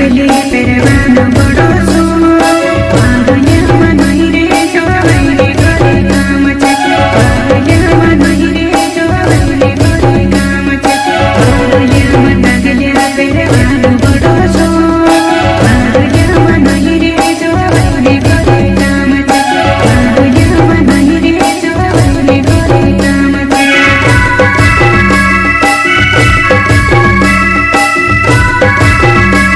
Felipe, hermano,